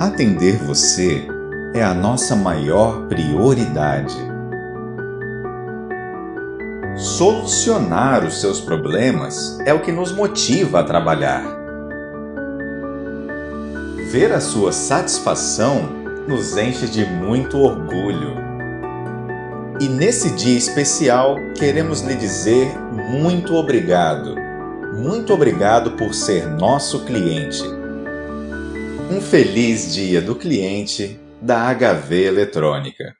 Atender você é a nossa maior prioridade. Solucionar os seus problemas é o que nos motiva a trabalhar. Ver a sua satisfação nos enche de muito orgulho. E nesse dia especial, queremos lhe dizer muito obrigado. Muito obrigado por ser nosso cliente. Um feliz dia do cliente da HV Eletrônica.